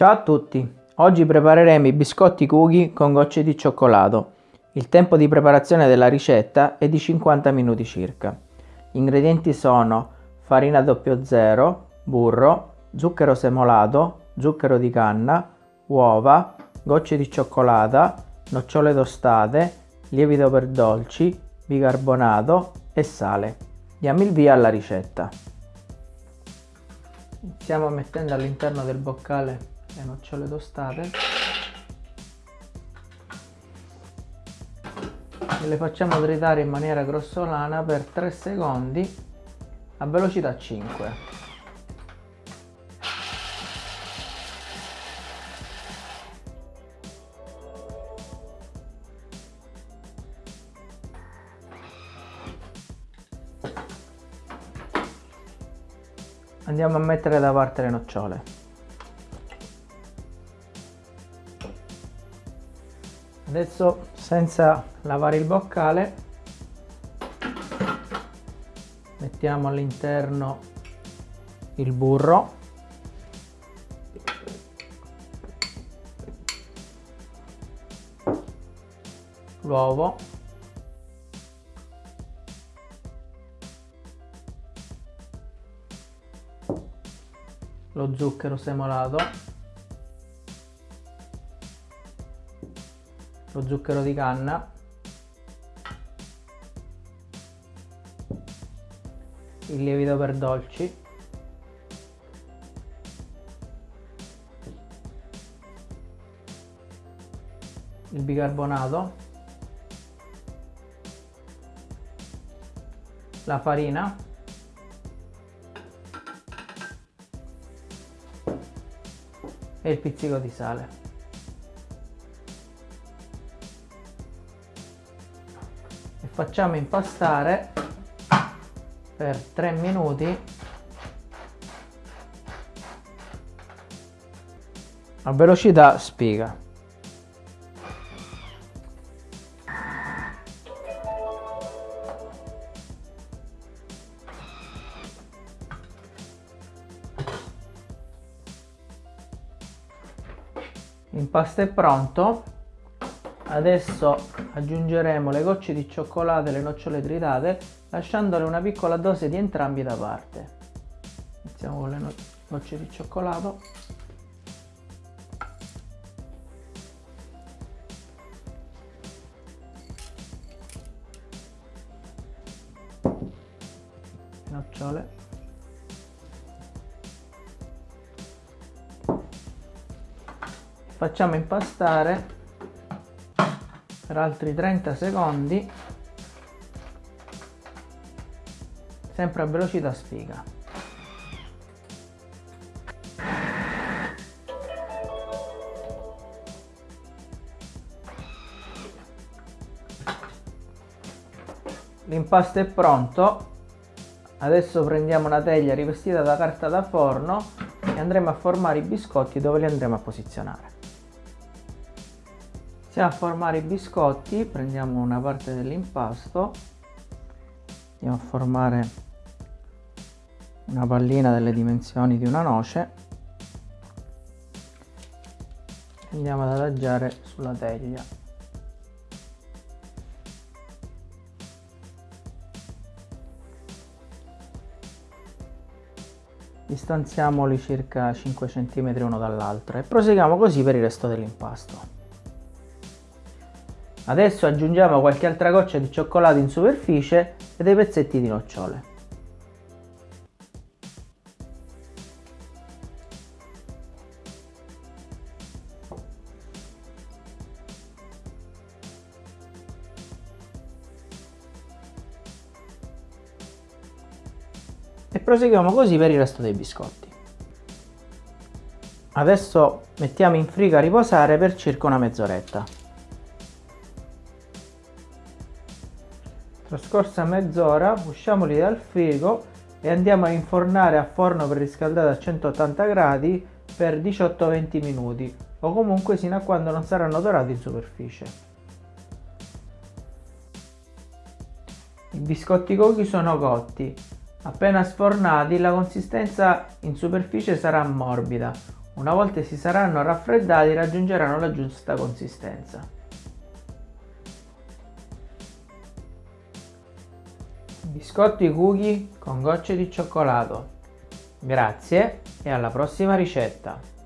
Ciao a tutti! Oggi prepareremo i biscotti cookie con gocce di cioccolato. Il tempo di preparazione della ricetta è di 50 minuti circa. Gli ingredienti sono farina 00, burro, zucchero semolato, zucchero di canna, uova, gocce di cioccolata, nocciole tostate, lievito per dolci, bicarbonato e sale. Diamo il via alla ricetta. Iniziamo mettendo all'interno del boccale le nocciole tostate. E le facciamo tritare in maniera grossolana per 3 secondi a velocità 5 andiamo a mettere da parte le nocciole adesso senza lavare il boccale mettiamo all'interno il burro. L'uovo. Lo zucchero semolato lo zucchero di canna. Il lievito per dolci. Il bicarbonato. La farina. E il pizzico di sale facciamo impastare per 3 minuti. A velocità spiga l'impasto è pronto Adesso aggiungeremo le gocce di cioccolato e le nocciole tritate lasciandole una piccola dose di entrambi da parte. Iniziamo con le no gocce di cioccolato. Nocciole. Facciamo impastare per altri 30 secondi. Sempre a velocità sfiga. L'impasto è pronto. Adesso prendiamo una teglia rivestita da carta da forno e andremo a formare i biscotti dove li andremo a posizionare Iniziamo a formare i biscotti, prendiamo una parte dell'impasto, andiamo a formare una pallina delle dimensioni di una noce andiamo ad adagiare sulla teglia. Distanziamoli circa 5 cm uno dall'altro e proseguiamo così per il resto dell'impasto. Adesso aggiungiamo qualche altra goccia di cioccolato in superficie e dei pezzetti di nocciole. E proseguiamo così per il resto dei biscotti. Adesso mettiamo in frigo a riposare per circa una mezz'oretta. Trascorsa mezz'ora usciamoli dal frigo e andiamo a infornare a forno preriscaldato a 180 gradi per 18-20 minuti o comunque sino a quando non saranno dorati in superficie. I biscotti cookie sono cotti. Appena sfornati la consistenza in superficie sarà morbida, Una volta si saranno raffreddati raggiungeranno la giusta consistenza. Biscotti cookie con gocce di cioccolato. Grazie e alla prossima ricetta!